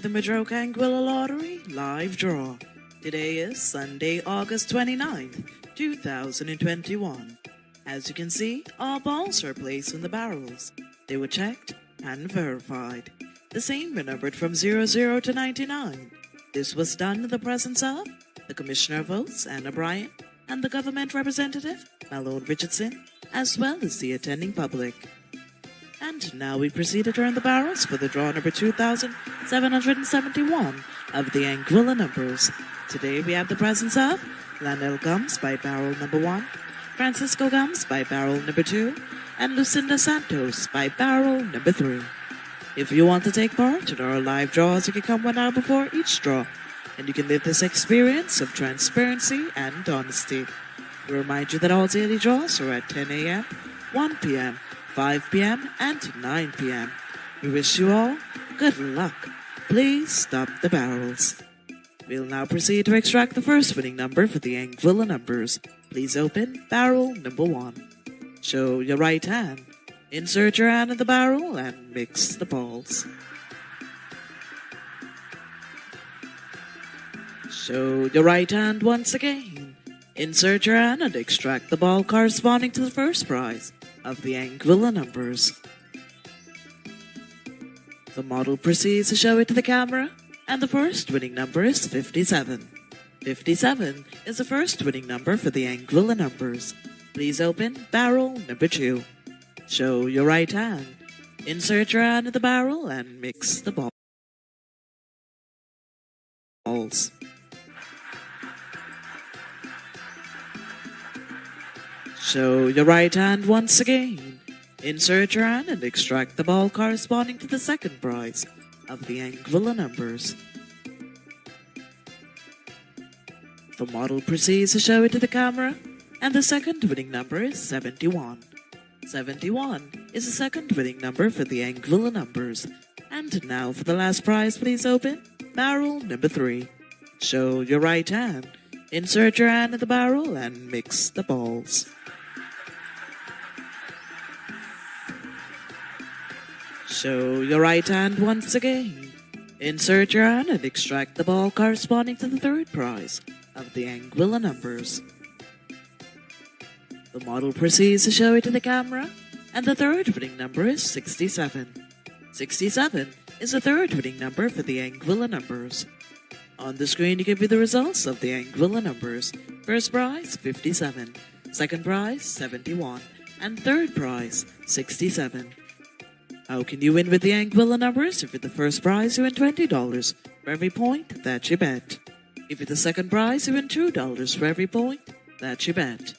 to the Madroca Anguilla Lottery live draw. Today is Sunday, August 29th, 2021. As you can see, all balls are placed in the barrels. They were checked and verified. The same were numbered from 00 to 99. This was done in the presence of the Commissioner of Votes, Anna Bryant, and the government representative, Malone Richardson, as well as the attending public. And now we proceed to turn the barrels for the draw number 2771 of the Anguilla numbers. Today we have the presence of Lanel Gumbs by barrel number 1, Francisco Gumbs by barrel number 2, and Lucinda Santos by barrel number 3. If you want to take part in our live draws, you can come one hour before each draw, and you can live this experience of transparency and honesty. We remind you that all daily draws are at 10 a.m., 1 p.m., 5 p.m., and 9 p.m. We wish you all good luck. Please stop the barrels. We'll now proceed to extract the first winning number for the Anguilla numbers. Please open barrel number one. Show your right hand. Insert your hand in the barrel and mix the balls. Show your right hand once again. Insert your hand and extract the ball corresponding to the first prize of the Anguilla numbers. The model proceeds to show it to the camera, and the first winning number is 57. 57 is the first winning number for the Anguilla numbers. Please open barrel number 2. Show your right hand. Insert your hand in the barrel and mix the balls. Show your right hand once again. Insert your hand and extract the ball corresponding to the second prize of the Anguilla numbers. The model proceeds to show it to the camera, and the second winning number is 71. 71 is the second winning number for the Anguilla numbers. And now for the last prize, please open barrel number 3. Show your right hand. Insert your hand in the barrel and mix the balls. Show your right hand once again. Insert your hand and extract the ball corresponding to the third prize of the Anguilla numbers. The model proceeds to show it to the camera, and the third winning number is 67. 67 is the third winning number for the Anguilla numbers. On the screen, you can view the results of the Anguilla numbers. First prize, 57. Second prize, 71. And third prize, 67. How can you win with the Anguilla numbers? If you're the first prize, you win $20 for every point that you bet. If you're the second prize, you win $2 for every point that you bet.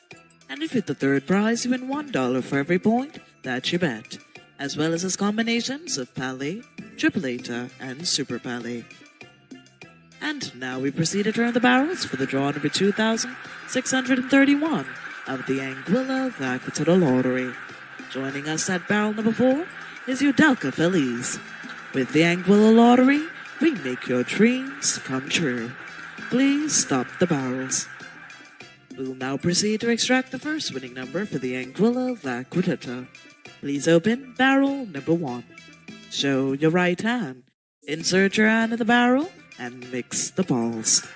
And if you're the third prize, you win $1 for every point that you bet, as well as its combinations of Palé, Tripleta, and Super Palé. And now we proceed to turn the barrels for the draw number 2631 of the Anguilla Vaquita Lottery. Joining us at barrel number 4 is Udelka Feliz. With the Anguilla Lottery, we make your dreams come true. Please stop the barrels. We'll now proceed to extract the first winning number for the Anguilla La Vaquita. Please open barrel number 1. Show your right hand. Insert your hand in the barrel and mix the balls.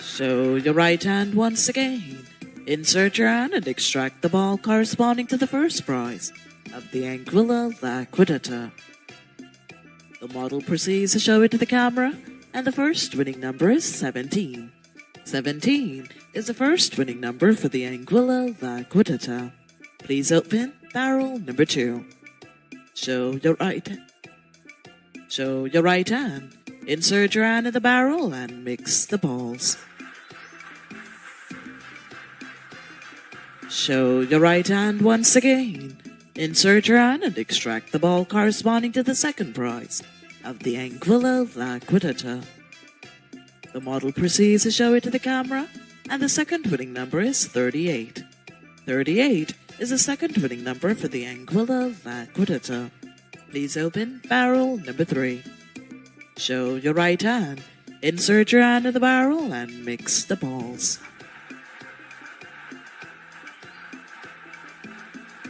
Show your right hand once again. Insert your hand and extract the ball corresponding to the first prize of the Anguilla Vaquita. The model proceeds to show it to the camera, and the first winning number is 17. 17 is the first winning number for the Anguilla Vaquita. Please open barrel number 2. Show your right Show your right hand. Insert your hand in the barrel and mix the balls. Show your right hand once again. Insert your hand and extract the ball corresponding to the second prize of the Anguilla Vaquita. The model proceeds to show it to the camera, and the second winning number is 38. 38 is the second winning number for the Anguilla Vaquita. Please open barrel number 3. Show your right hand. Insert your hand in the barrel and mix the balls.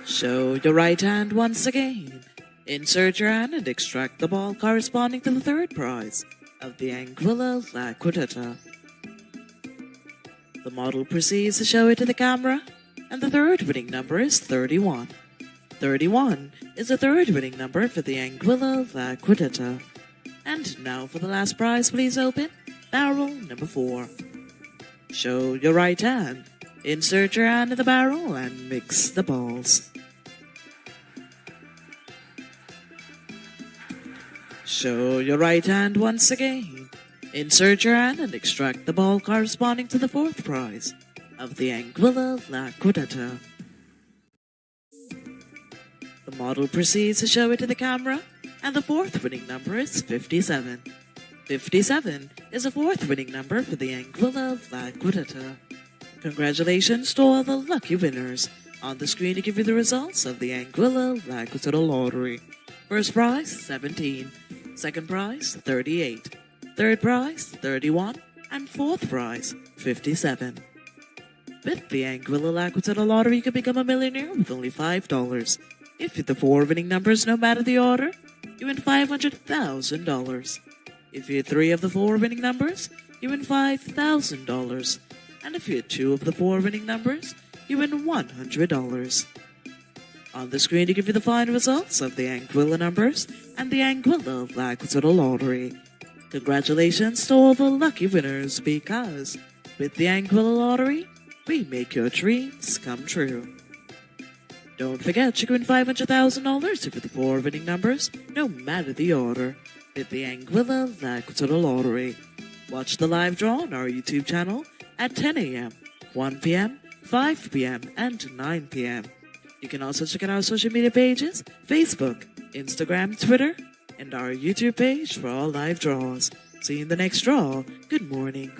Show your right hand once again. Insert your hand and extract the ball corresponding to the third prize of the Anguilla La Vaquita. The model proceeds to show it to the camera, and the third winning number is 31. 31 is the third winning number for the Anguilla La Vaquita. And now for the last prize, please open barrel number 4. Show your right hand, insert your hand in the barrel, and mix the balls. Show your right hand once again. Insert your hand and extract the ball corresponding to the fourth prize of the Anguilla La Vaquita. The model proceeds to show it to the camera, and the fourth winning number is 57. 57 is the fourth winning number for the Anguilla Laquitata. Congratulations to all the lucky winners. On the screen to give you the results of the Anguilla La Vaquita Lottery. First prize, 17. Second prize, 38. Third prize, 31. And fourth prize, 57. With the Anguilla La Vaquita Lottery, you can become a millionaire with only $5. If you hit the four winning numbers, no matter the order, you win $500,000. If you hit three of the four winning numbers, you win $5,000. And if you hit two of the four winning numbers, you win $100. On the screen to give you the final results of the Anguilla numbers and the Anguilla La Vaquita Lottery. Congratulations to all the lucky winners because with the Anguilla Lottery, we make your dreams come true. Don't forget you can win $500,000 if you the four winning numbers, no matter the order, with the Anguilla La Vaquita Lottery. Watch the live draw on our YouTube channel at 10 a.m., 1 p.m., 5 p.m., and 9 p.m. You can also check out our social media pages Facebook, Instagram, Twitter, and our YouTube page for all live draws. See you in the next draw. Good morning.